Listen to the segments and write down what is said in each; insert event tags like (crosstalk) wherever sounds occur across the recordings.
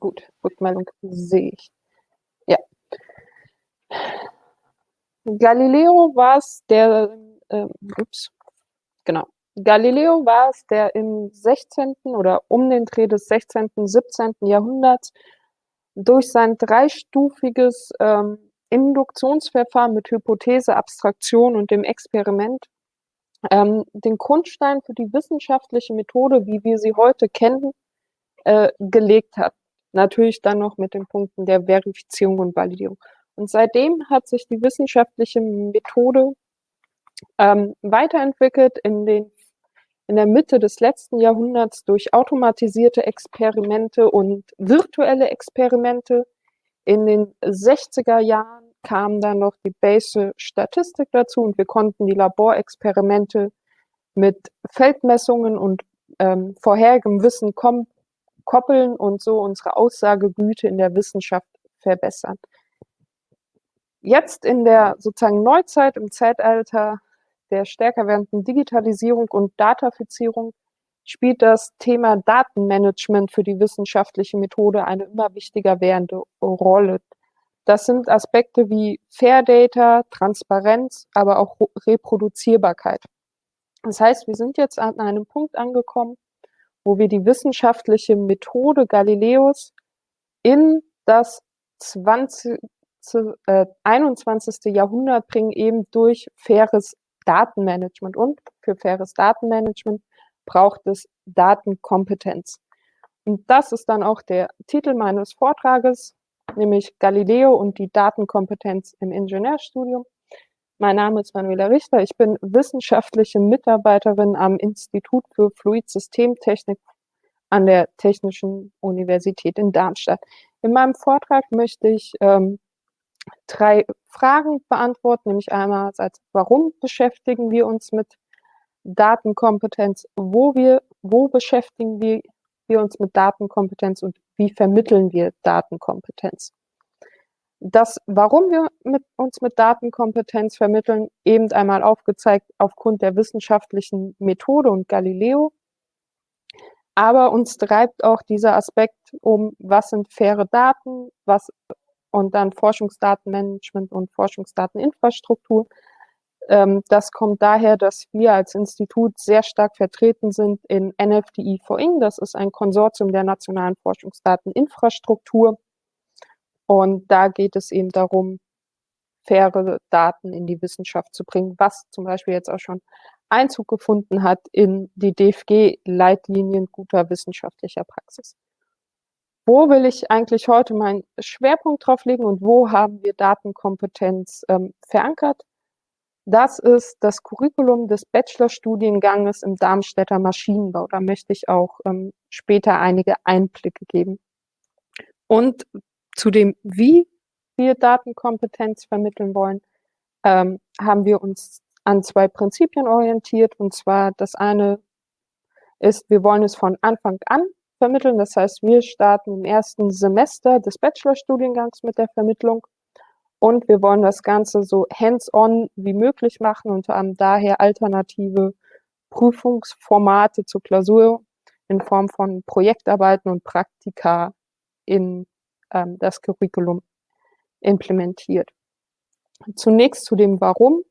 Gut, Rückmeldung sehe ich. Ja. Galileo war es, der, äh, ups, genau. Galileo war es, der im 16. oder um den Dreh des 16., 17. Jahrhunderts durch sein dreistufiges ähm, Induktionsverfahren mit Hypothese, Abstraktion und dem Experiment ähm, den Grundstein für die wissenschaftliche Methode, wie wir sie heute kennen, äh, gelegt hat. Natürlich dann noch mit den Punkten der Verifizierung und Validierung. Und seitdem hat sich die wissenschaftliche Methode ähm, weiterentwickelt in den in der Mitte des letzten Jahrhunderts durch automatisierte Experimente und virtuelle Experimente. In den 60er Jahren kam dann noch die Base Statistik dazu und wir konnten die Laborexperimente mit Feldmessungen und ähm, vorherigem Wissen koppeln und so unsere Aussagegüte in der Wissenschaft verbessern. Jetzt in der sozusagen Neuzeit, im Zeitalter der stärker werdenden Digitalisierung und Datafizierung spielt das Thema Datenmanagement für die wissenschaftliche Methode eine immer wichtiger werdende Rolle. Das sind Aspekte wie Fair Data, Transparenz, aber auch Reproduzierbarkeit. Das heißt, wir sind jetzt an einem Punkt angekommen, wo wir die wissenschaftliche Methode Galileos in das 20, äh, 21. Jahrhundert bringen, eben durch faires Datenmanagement. Und für faires Datenmanagement braucht es Datenkompetenz. Und das ist dann auch der Titel meines Vortrages, nämlich Galileo und die Datenkompetenz im Ingenieurstudium. Mein Name ist Manuela Richter. Ich bin wissenschaftliche Mitarbeiterin am Institut für Fluidsystemtechnik an der Technischen Universität in Darmstadt. In meinem Vortrag möchte ich ähm, drei Fragen beantworten, nämlich einmal, warum beschäftigen wir uns mit Datenkompetenz, wo wir, wo beschäftigen wir, wir uns mit Datenkompetenz und wie vermitteln wir Datenkompetenz. Das, warum wir mit, uns mit Datenkompetenz vermitteln, eben einmal aufgezeigt aufgrund der wissenschaftlichen Methode und Galileo. Aber uns treibt auch dieser Aspekt um, was sind faire Daten, was und dann Forschungsdatenmanagement und Forschungsdateninfrastruktur. Ähm, das kommt daher, dass wir als Institut sehr stark vertreten sind in NFDI for Ing. Das ist ein Konsortium der nationalen Forschungsdateninfrastruktur. Und da geht es eben darum, faire Daten in die Wissenschaft zu bringen, was zum Beispiel jetzt auch schon Einzug gefunden hat in die DFG-Leitlinien guter wissenschaftlicher Praxis. Wo will ich eigentlich heute meinen Schwerpunkt drauf legen und wo haben wir Datenkompetenz ähm, verankert? Das ist das Curriculum des Bachelorstudienganges im Darmstädter Maschinenbau. Da möchte ich auch ähm, später einige Einblicke geben. Und zu dem, wie wir Datenkompetenz vermitteln wollen, ähm, haben wir uns an zwei Prinzipien orientiert. Und zwar das eine ist, wir wollen es von Anfang an vermitteln. Das heißt, wir starten im ersten Semester des Bachelorstudiengangs mit der Vermittlung. Und wir wollen das Ganze so hands-on wie möglich machen und haben daher alternative Prüfungsformate zur Klausur in Form von Projektarbeiten und Praktika in ähm, das Curriculum implementiert. Zunächst zu dem Warum.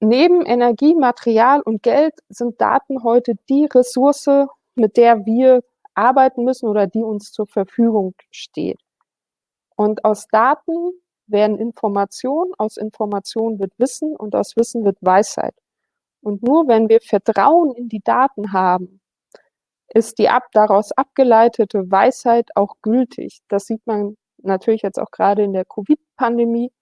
Neben Energie, Material und Geld sind Daten heute die Ressource, mit der wir arbeiten müssen oder die uns zur Verfügung steht. Und aus Daten werden Informationen, aus Informationen wird Wissen und aus Wissen wird Weisheit. Und nur wenn wir Vertrauen in die Daten haben, ist die ab, daraus abgeleitete Weisheit auch gültig. Das sieht man natürlich jetzt auch gerade in der Covid-Pandemie,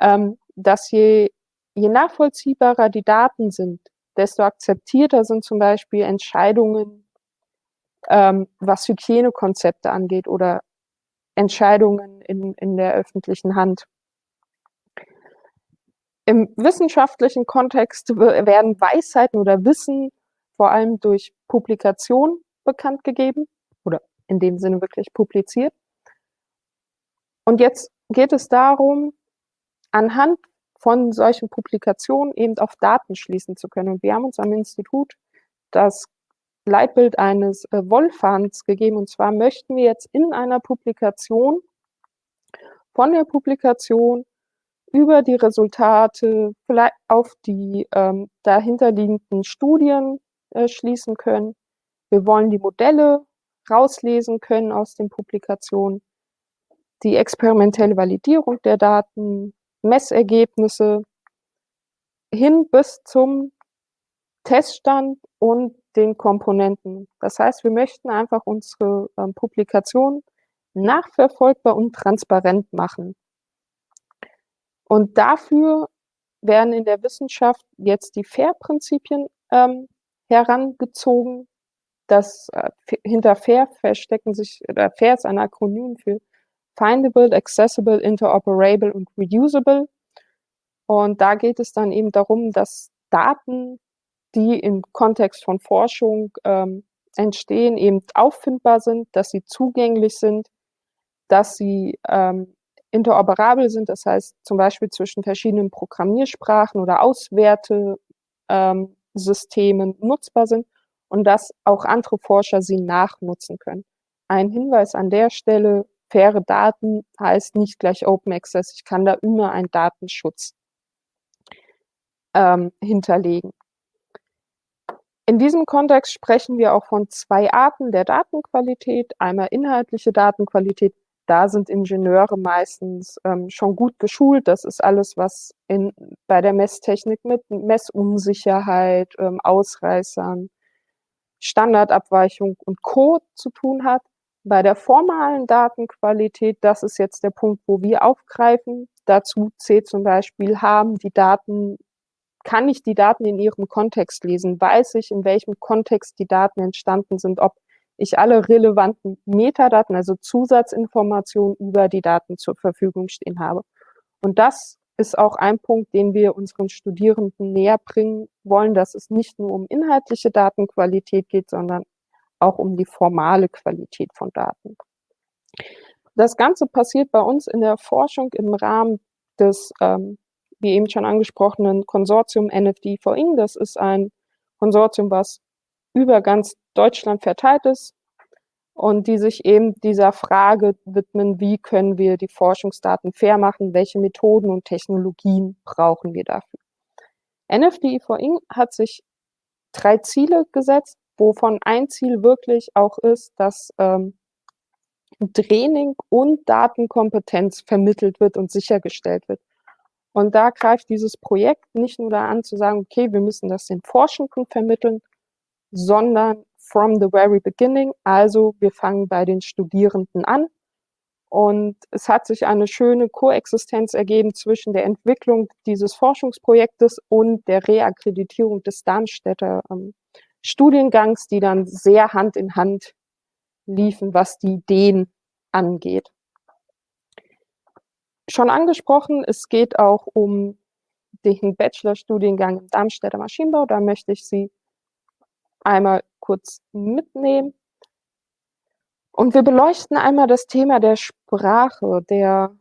ähm, dass je, je nachvollziehbarer die Daten sind, desto akzeptierter sind zum Beispiel Entscheidungen, ähm, was Hygienekonzepte angeht oder Entscheidungen in, in der öffentlichen Hand. Im wissenschaftlichen Kontext werden Weisheiten oder Wissen vor allem durch Publikation bekannt gegeben oder in dem Sinne wirklich publiziert. Und jetzt geht es darum, anhand von solchen Publikationen eben auf Daten schließen zu können. Und wir haben uns am Institut das Leitbild eines äh, Wollfahns gegeben. Und zwar möchten wir jetzt in einer Publikation von der Publikation über die Resultate vielleicht auf die ähm, dahinterliegenden Studien äh, schließen können. Wir wollen die Modelle rauslesen können aus den Publikationen, die experimentelle Validierung der Daten, Messergebnisse hin bis zum Teststand und den Komponenten. Das heißt, wir möchten einfach unsere ähm, Publikation nachverfolgbar und transparent machen. Und dafür werden in der Wissenschaft jetzt die FAIR-Prinzipien ähm, herangezogen. Das äh, hinter FAIR verstecken sich, oder FAIR ist ein Akronym für Findable, Accessible, Interoperable und Reusable. Und da geht es dann eben darum, dass Daten, die im Kontext von Forschung ähm, entstehen, eben auffindbar sind, dass sie zugänglich sind, dass sie ähm, interoperabel sind, das heißt zum Beispiel zwischen verschiedenen Programmiersprachen oder Auswertesystemen ähm, nutzbar sind und dass auch andere Forscher sie nachnutzen können. Ein Hinweis an der Stelle, faire Daten heißt nicht gleich Open Access. Ich kann da immer einen Datenschutz ähm, hinterlegen. In diesem Kontext sprechen wir auch von zwei Arten der Datenqualität. Einmal inhaltliche Datenqualität, da sind Ingenieure meistens ähm, schon gut geschult. Das ist alles, was in, bei der Messtechnik mit Messunsicherheit, ähm, Ausreißern, Standardabweichung und Co. zu tun hat. Bei der formalen Datenqualität, das ist jetzt der Punkt, wo wir aufgreifen. Dazu zählt zum Beispiel, haben die Daten, kann ich die Daten in ihrem Kontext lesen? Weiß ich, in welchem Kontext die Daten entstanden sind? Ob ich alle relevanten Metadaten, also Zusatzinformationen über die Daten zur Verfügung stehen habe. Und das ist auch ein Punkt, den wir unseren Studierenden näher bringen wollen, dass es nicht nur um inhaltliche Datenqualität geht, sondern auch um die formale Qualität von Daten. Das Ganze passiert bei uns in der Forschung im Rahmen des, ähm, wie eben schon angesprochenen Konsortium NFD for Ing. Das ist ein Konsortium, was über ganz Deutschland verteilt ist und die sich eben dieser Frage widmen, wie können wir die Forschungsdaten fair machen, welche Methoden und Technologien brauchen wir dafür. NFDI for Ing hat sich drei Ziele gesetzt, wovon ein Ziel wirklich auch ist, dass ähm, Training und Datenkompetenz vermittelt wird und sichergestellt wird. Und da greift dieses Projekt nicht nur da an zu sagen, okay, wir müssen das den Forschenden vermitteln, sondern from the very beginning. Also wir fangen bei den Studierenden an. Und es hat sich eine schöne Koexistenz ergeben zwischen der Entwicklung dieses Forschungsprojektes und der Reakkreditierung des Darmstädter ähm, Studiengangs, die dann sehr Hand in Hand liefen, was die Ideen angeht. Schon angesprochen, es geht auch um den Bachelorstudiengang im Darmstädter Maschinenbau. Da möchte ich Sie einmal kurz mitnehmen. Und wir beleuchten einmal das Thema der Sprache. Der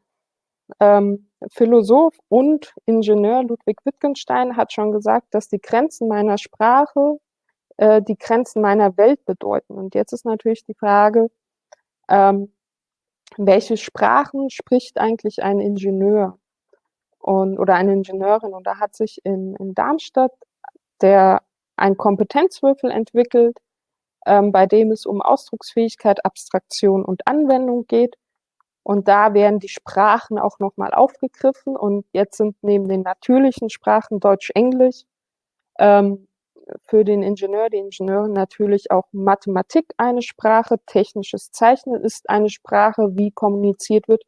ähm, Philosoph und Ingenieur Ludwig Wittgenstein hat schon gesagt, dass die Grenzen meiner Sprache äh, die Grenzen meiner Welt bedeuten. Und jetzt ist natürlich die Frage, ähm, welche Sprachen spricht eigentlich ein Ingenieur und, oder eine Ingenieurin? Und da hat sich in, in Darmstadt der ein Kompetenzwürfel entwickelt, ähm, bei dem es um Ausdrucksfähigkeit, Abstraktion und Anwendung geht. Und da werden die Sprachen auch nochmal aufgegriffen. Und jetzt sind neben den natürlichen Sprachen Deutsch, Englisch ähm, für den Ingenieur, die Ingenieurin natürlich auch Mathematik eine Sprache, technisches Zeichnen ist eine Sprache, wie kommuniziert wird,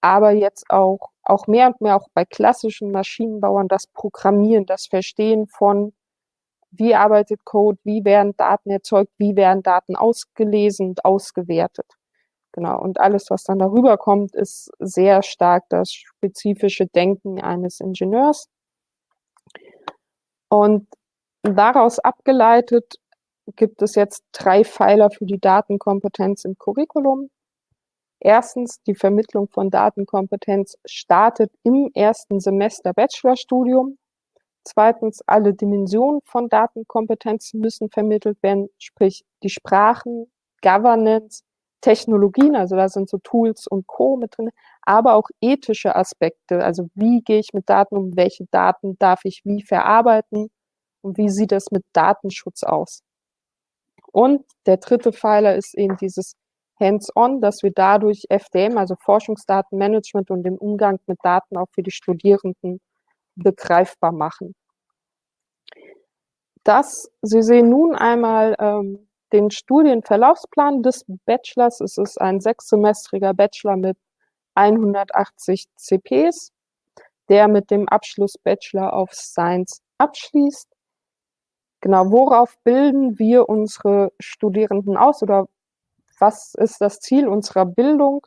aber jetzt auch, auch mehr und mehr auch bei klassischen Maschinenbauern das Programmieren, das Verstehen von wie arbeitet Code, wie werden Daten erzeugt, wie werden Daten ausgelesen und ausgewertet. Genau, und alles, was dann darüber kommt, ist sehr stark das spezifische Denken eines Ingenieurs. Und daraus abgeleitet gibt es jetzt drei Pfeiler für die Datenkompetenz im Curriculum. Erstens, die Vermittlung von Datenkompetenz startet im ersten Semester Bachelorstudium. Zweitens, alle Dimensionen von Datenkompetenzen müssen vermittelt werden, sprich die Sprachen, Governance, Technologien, also da sind so Tools und Co. mit drin, aber auch ethische Aspekte, also wie gehe ich mit Daten um, welche Daten darf ich wie verarbeiten und wie sieht es mit Datenschutz aus. Und der dritte Pfeiler ist eben dieses Hands-on, dass wir dadurch FDM, also Forschungsdatenmanagement und den Umgang mit Daten auch für die Studierenden begreifbar machen. Das, Sie sehen nun einmal ähm, den Studienverlaufsplan des Bachelors. Es ist ein sechssemestriger Bachelor mit 180 CPs, der mit dem Abschluss Bachelor of Science abschließt. Genau, worauf bilden wir unsere Studierenden aus oder was ist das Ziel unserer Bildung?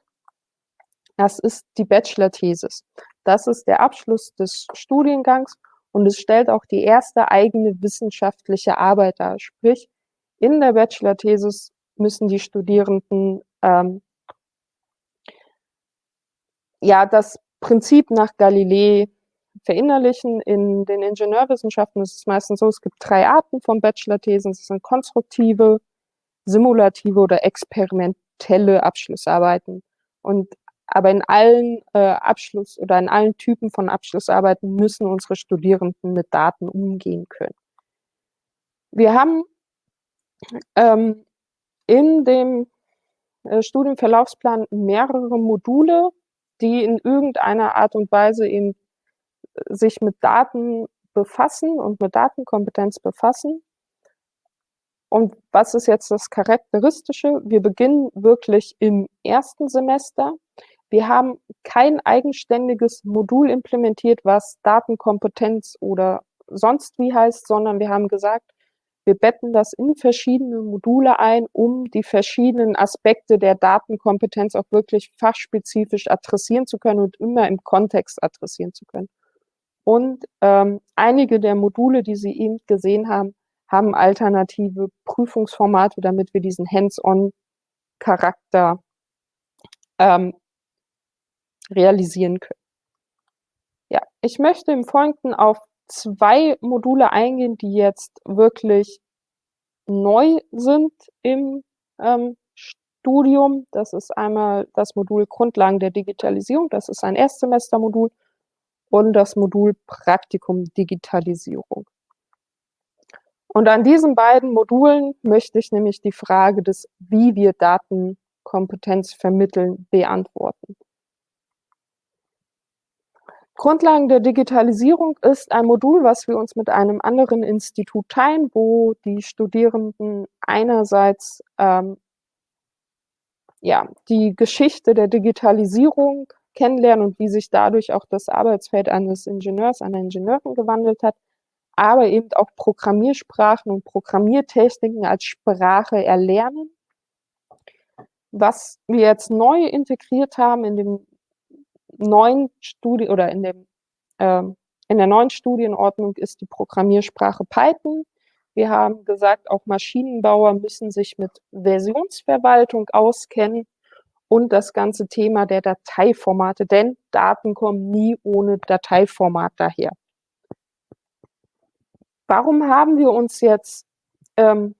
Das ist die Bachelor-Thesis. Das ist der Abschluss des Studiengangs und es stellt auch die erste eigene wissenschaftliche Arbeit dar. Sprich, in der Bachelor-Thesis müssen die Studierenden ähm, ja das Prinzip nach Galilei verinnerlichen. In den Ingenieurwissenschaften ist es meistens so, es gibt drei Arten von Bachelor-Thesen. Es sind konstruktive, simulative oder experimentelle Abschlussarbeiten. Und aber in allen äh, Abschluss oder in allen Typen von Abschlussarbeiten müssen unsere Studierenden mit Daten umgehen können. Wir haben ähm, in dem äh, Studienverlaufsplan mehrere Module, die in irgendeiner Art und Weise eben äh, sich mit Daten befassen und mit Datenkompetenz befassen. Und was ist jetzt das Charakteristische? Wir beginnen wirklich im ersten Semester. Wir haben kein eigenständiges Modul implementiert, was Datenkompetenz oder sonst wie heißt, sondern wir haben gesagt, wir betten das in verschiedene Module ein, um die verschiedenen Aspekte der Datenkompetenz auch wirklich fachspezifisch adressieren zu können und immer im Kontext adressieren zu können. Und ähm, einige der Module, die Sie eben gesehen haben, haben alternative Prüfungsformate, damit wir diesen Hands-on-Charakter ähm, realisieren können. Ja, ich möchte im Folgenden auf zwei Module eingehen, die jetzt wirklich neu sind im ähm, Studium. Das ist einmal das Modul Grundlagen der Digitalisierung, das ist ein Erstsemestermodul, und das Modul Praktikum Digitalisierung. Und an diesen beiden Modulen möchte ich nämlich die Frage des, wie wir Datenkompetenz vermitteln, beantworten. Grundlagen der Digitalisierung ist ein Modul, was wir uns mit einem anderen Institut teilen, wo die Studierenden einerseits ähm, ja, die Geschichte der Digitalisierung kennenlernen und wie sich dadurch auch das Arbeitsfeld eines Ingenieurs, einer Ingenieurin gewandelt hat, aber eben auch Programmiersprachen und Programmiertechniken als Sprache erlernen. Was wir jetzt neu integriert haben in dem neuen Studie oder in dem äh, in der neuen Studienordnung ist die Programmiersprache Python. Wir haben gesagt, auch Maschinenbauer müssen sich mit Versionsverwaltung auskennen und das ganze Thema der Dateiformate, denn Daten kommen nie ohne Dateiformat daher. Warum haben wir uns jetzt ähm,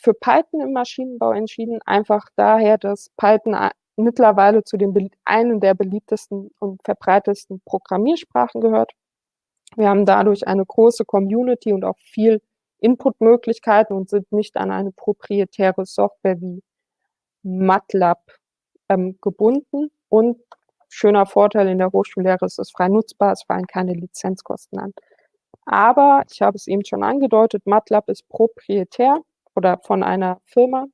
für Python im Maschinenbau entschieden? Einfach daher, dass Python mittlerweile zu den einen der beliebtesten und verbreitetsten Programmiersprachen gehört. Wir haben dadurch eine große Community und auch viel Inputmöglichkeiten und sind nicht an eine proprietäre Software wie MATLAB ähm, gebunden. Und schöner Vorteil in der Hochschullehre ist es frei nutzbar, es fallen keine Lizenzkosten an. Aber ich habe es eben schon angedeutet, MATLAB ist proprietär oder von einer Firma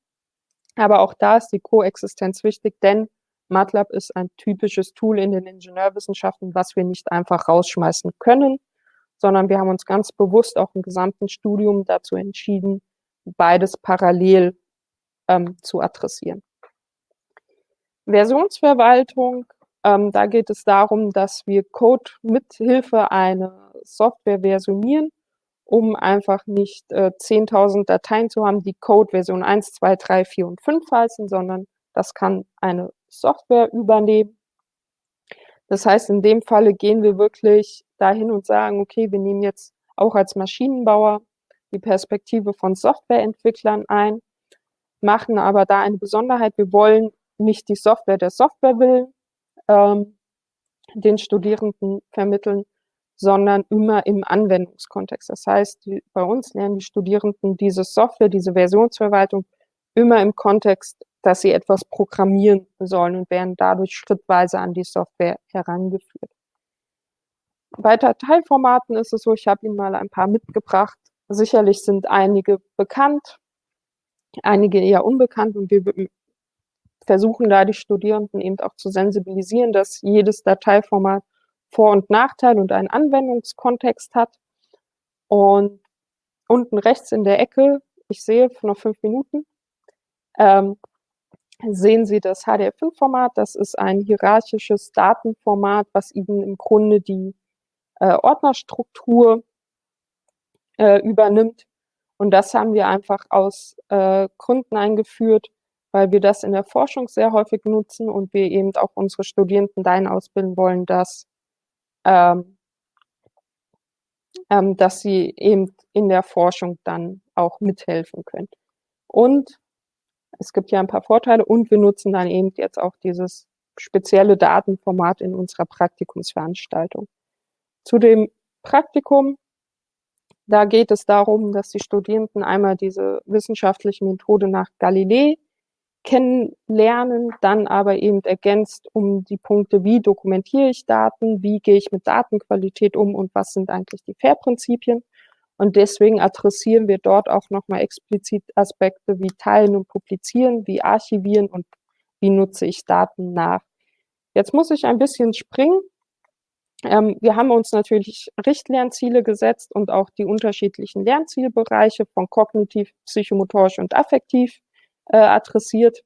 aber auch da ist die Koexistenz wichtig, denn MATLAB ist ein typisches Tool in den Ingenieurwissenschaften, was wir nicht einfach rausschmeißen können, sondern wir haben uns ganz bewusst auch im gesamten Studium dazu entschieden, beides parallel ähm, zu adressieren. Versionsverwaltung, ähm, da geht es darum, dass wir Code mithilfe einer Software versionieren um einfach nicht äh, 10.000 Dateien zu haben, die Code Version 1, 2, 3, 4 und 5 heißen, sondern das kann eine Software übernehmen. Das heißt, in dem Falle gehen wir wirklich dahin und sagen, okay, wir nehmen jetzt auch als Maschinenbauer die Perspektive von Softwareentwicklern ein, machen aber da eine Besonderheit. Wir wollen nicht die Software der Software willen ähm, den Studierenden vermitteln, sondern immer im Anwendungskontext. Das heißt, die, bei uns lernen die Studierenden diese Software, diese Versionsverwaltung immer im Kontext, dass sie etwas programmieren sollen und werden dadurch schrittweise an die Software herangeführt. Bei Dateiformaten ist es so, ich habe Ihnen mal ein paar mitgebracht. Sicherlich sind einige bekannt, einige eher unbekannt und wir versuchen da die Studierenden eben auch zu sensibilisieren, dass jedes Dateiformat Vor- und Nachteile und einen Anwendungskontext hat. Und unten rechts in der Ecke, ich sehe noch fünf Minuten, ähm, sehen Sie das HDF5-Format. Das ist ein hierarchisches Datenformat, was Ihnen im Grunde die äh, Ordnerstruktur äh, übernimmt. Und das haben wir einfach aus äh, Gründen eingeführt, weil wir das in der Forschung sehr häufig nutzen und wir eben auch unsere Studierenden dahin ausbilden wollen, dass, ähm, ähm, dass sie eben in der Forschung dann auch mithelfen können. Und es gibt ja ein paar Vorteile und wir nutzen dann eben jetzt auch dieses spezielle Datenformat in unserer Praktikumsveranstaltung. Zu dem Praktikum, da geht es darum, dass die Studierenden einmal diese wissenschaftliche Methode nach Galilei kennenlernen, dann aber eben ergänzt um die Punkte, wie dokumentiere ich Daten, wie gehe ich mit Datenqualität um und was sind eigentlich die FAIR-Prinzipien. Und deswegen adressieren wir dort auch nochmal explizit Aspekte wie Teilen und Publizieren, wie Archivieren und wie nutze ich Daten nach. Jetzt muss ich ein bisschen springen, ähm, wir haben uns natürlich Richtlernziele gesetzt und auch die unterschiedlichen Lernzielbereiche von kognitiv, psychomotorisch und affektiv äh, adressiert.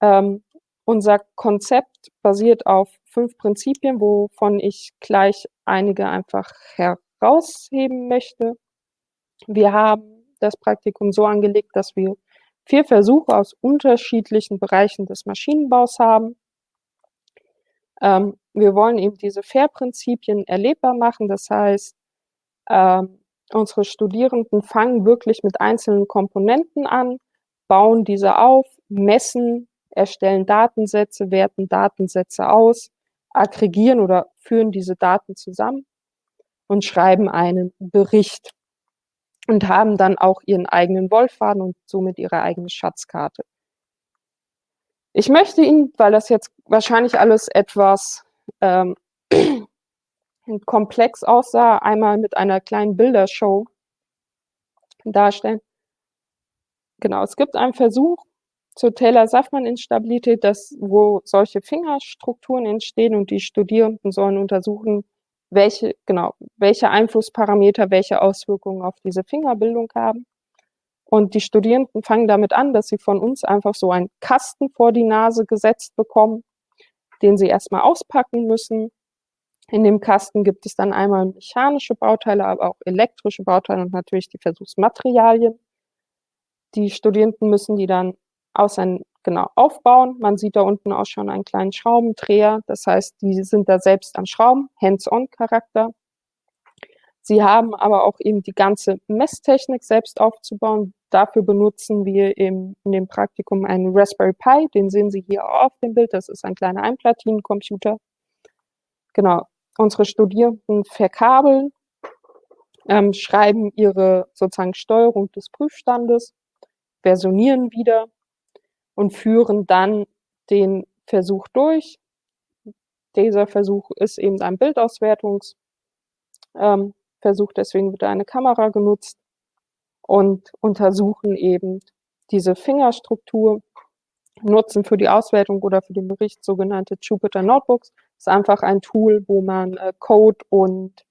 Ähm, unser Konzept basiert auf fünf Prinzipien, wovon ich gleich einige einfach herausheben möchte. Wir haben das Praktikum so angelegt, dass wir vier Versuche aus unterschiedlichen Bereichen des Maschinenbaus haben. Ähm, wir wollen eben diese FAIR-Prinzipien erlebbar machen. Das heißt, ähm, unsere Studierenden fangen wirklich mit einzelnen Komponenten an, bauen diese auf, messen, erstellen Datensätze, werten Datensätze aus, aggregieren oder führen diese Daten zusammen und schreiben einen Bericht und haben dann auch ihren eigenen Wollfaden und somit ihre eigene Schatzkarte. Ich möchte Ihnen, weil das jetzt wahrscheinlich alles etwas ähm, (clears throat) komplex aussah, einmal mit einer kleinen Bildershow darstellen. Genau, es gibt einen Versuch zur Taylor-Safman-Instabilität, wo solche Fingerstrukturen entstehen und die Studierenden sollen untersuchen, welche, genau, welche Einflussparameter, welche Auswirkungen auf diese Fingerbildung haben. Und die Studierenden fangen damit an, dass sie von uns einfach so einen Kasten vor die Nase gesetzt bekommen, den sie erstmal auspacken müssen. In dem Kasten gibt es dann einmal mechanische Bauteile, aber auch elektrische Bauteile und natürlich die Versuchsmaterialien. Die Studierenden müssen die dann ausein, genau aufbauen. Man sieht da unten auch schon einen kleinen Schraubendreher. Das heißt, die sind da selbst am Schrauben, Hands-on-Charakter. Sie haben aber auch eben die ganze Messtechnik selbst aufzubauen. Dafür benutzen wir im, in dem Praktikum einen Raspberry Pi, den sehen Sie hier auf dem Bild. Das ist ein kleiner Einplatinencomputer. Genau, unsere Studierenden verkabeln, ähm, schreiben ihre sozusagen Steuerung des Prüfstandes, versionieren wieder und führen dann den Versuch durch. Dieser Versuch ist eben ein Bildauswertungs- ähm, deswegen wird eine Kamera genutzt und untersuchen eben diese Fingerstruktur, nutzen für die Auswertung oder für den Bericht sogenannte Jupyter Notebooks. Ist einfach ein Tool, wo man äh, Code und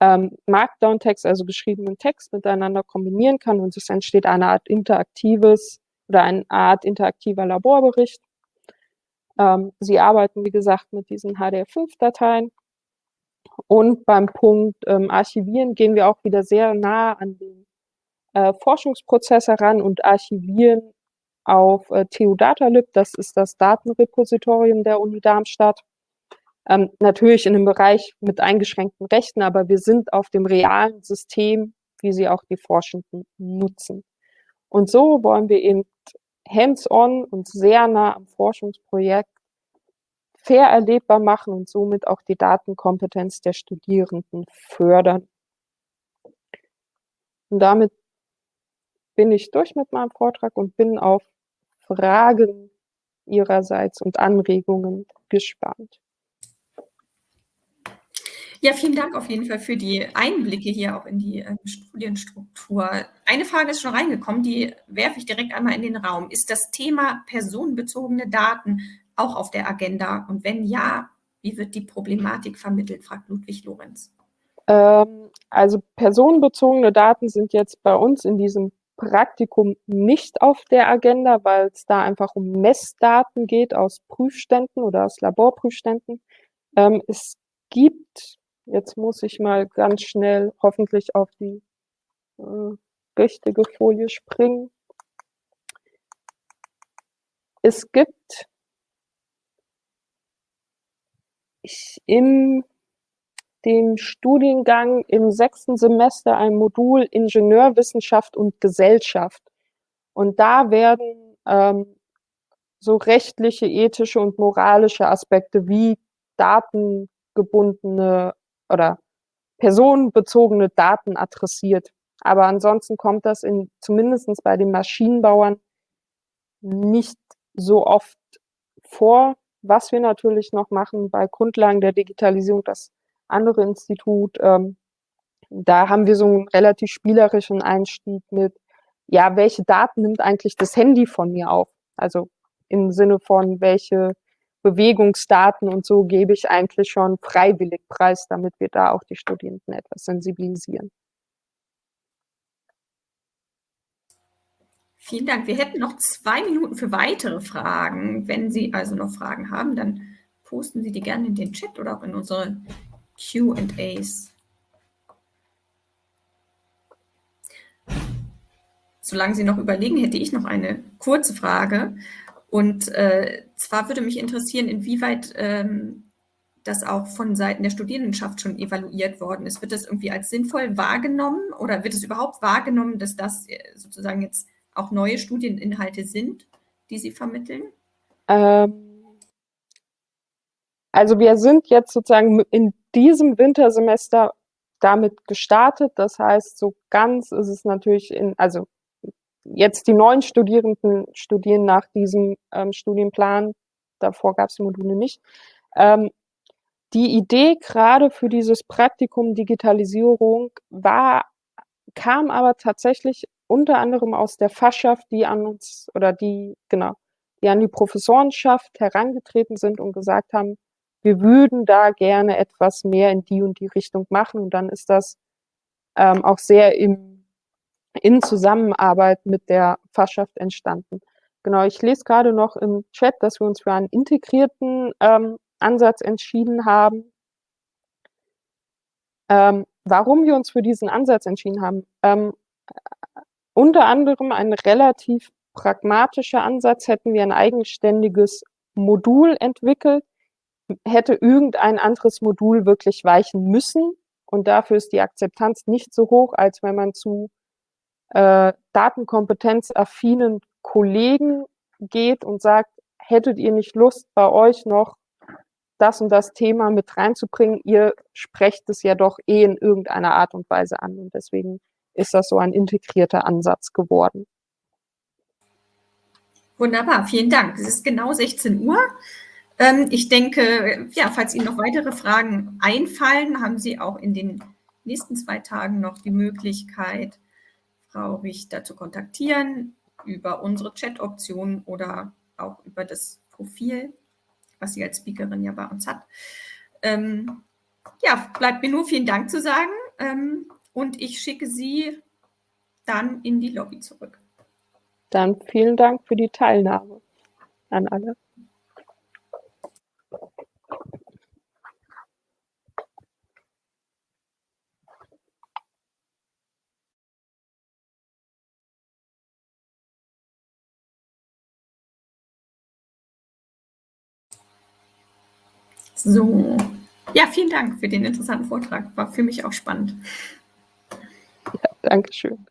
ähm, Markdown-Text, also geschriebenen Text miteinander kombinieren kann und es entsteht eine Art interaktives oder eine Art interaktiver Laborbericht. Ähm, Sie arbeiten, wie gesagt, mit diesen HDR5-Dateien und beim Punkt ähm, Archivieren gehen wir auch wieder sehr nah an den äh, Forschungsprozess heran und archivieren auf äh, TU Datalib, das ist das Datenrepositorium der Uni Darmstadt. Ähm, natürlich in einem Bereich mit eingeschränkten Rechten, aber wir sind auf dem realen System, wie sie auch die Forschenden nutzen. Und so wollen wir eben hands-on und sehr nah am Forschungsprojekt fair erlebbar machen und somit auch die Datenkompetenz der Studierenden fördern. Und damit bin ich durch mit meinem Vortrag und bin auf Fragen Ihrerseits und Anregungen gespannt. Ja, vielen Dank auf jeden Fall für die Einblicke hier auch in die äh, Studienstruktur. Eine Frage ist schon reingekommen, die werfe ich direkt einmal in den Raum. Ist das Thema personenbezogene Daten auch auf der Agenda? Und wenn ja, wie wird die Problematik vermittelt, fragt Ludwig Lorenz. Ähm, also personenbezogene Daten sind jetzt bei uns in diesem Praktikum nicht auf der Agenda, weil es da einfach um Messdaten geht aus Prüfständen oder aus Laborprüfständen. Ähm, es gibt, jetzt muss ich mal ganz schnell hoffentlich auf die äh, richtige Folie springen. Es gibt im dem Studiengang im sechsten Semester ein Modul Ingenieurwissenschaft und Gesellschaft. Und da werden ähm, so rechtliche, ethische und moralische Aspekte wie datengebundene oder personenbezogene Daten adressiert. Aber ansonsten kommt das in, zumindest bei den Maschinenbauern nicht so oft vor. Was wir natürlich noch machen bei Grundlagen der Digitalisierung, das andere Institut, ähm, da haben wir so einen relativ spielerischen Einstieg mit, ja, welche Daten nimmt eigentlich das Handy von mir auf? Also im Sinne von, welche Bewegungsdaten und so gebe ich eigentlich schon freiwillig preis, damit wir da auch die Studierenden etwas sensibilisieren. Vielen Dank. Wir hätten noch zwei Minuten für weitere Fragen. Wenn Sie also noch Fragen haben, dann posten Sie die gerne in den Chat oder auch in unsere QAs. Solange Sie noch überlegen, hätte ich noch eine kurze Frage. Und äh, zwar würde mich interessieren, inwieweit ähm, das auch von Seiten der Studierendenschaft schon evaluiert worden ist. Wird das irgendwie als sinnvoll wahrgenommen oder wird es überhaupt wahrgenommen, dass das äh, sozusagen jetzt auch neue Studieninhalte sind, die Sie vermitteln? Ähm, also wir sind jetzt sozusagen in diesem Wintersemester damit gestartet. Das heißt, so ganz ist es natürlich in, also jetzt die neuen Studierenden studieren nach diesem ähm, Studienplan. Davor gab es die Module nicht. Ähm, die Idee gerade für dieses Praktikum Digitalisierung war, kam aber tatsächlich unter anderem aus der Fachschaft, die an uns oder die, genau, die an die Professorenschaft herangetreten sind und gesagt haben, wir würden da gerne etwas mehr in die und die Richtung machen. Und dann ist das ähm, auch sehr im, in Zusammenarbeit mit der Fachschaft entstanden. Genau, ich lese gerade noch im Chat, dass wir uns für einen integrierten ähm, Ansatz entschieden haben. Ähm, warum wir uns für diesen Ansatz entschieden haben? Ähm, unter anderem ein relativ pragmatischer Ansatz hätten wir ein eigenständiges Modul entwickelt, hätte irgendein anderes Modul wirklich weichen müssen. Und dafür ist die Akzeptanz nicht so hoch, als wenn man zu äh, datenkompetenzaffinen Kollegen geht und sagt, hättet ihr nicht Lust, bei euch noch das und das Thema mit reinzubringen? Ihr sprecht es ja doch eh in irgendeiner Art und Weise an. Und deswegen ist das so ein integrierter Ansatz geworden. Wunderbar, vielen Dank. Es ist genau 16 Uhr. Ähm, ich denke, ja, falls Ihnen noch weitere Fragen einfallen, haben Sie auch in den nächsten zwei Tagen noch die Möglichkeit, Frau Richter zu kontaktieren über unsere Chat-Option oder auch über das Profil, was sie als Speakerin ja bei uns hat. Ähm, ja, bleibt mir nur vielen Dank zu sagen ähm, und ich schicke Sie dann in die Lobby zurück. Dann vielen Dank für die Teilnahme an alle. So, ja, vielen Dank für den interessanten Vortrag. War für mich auch spannend. Ja, Dankeschön.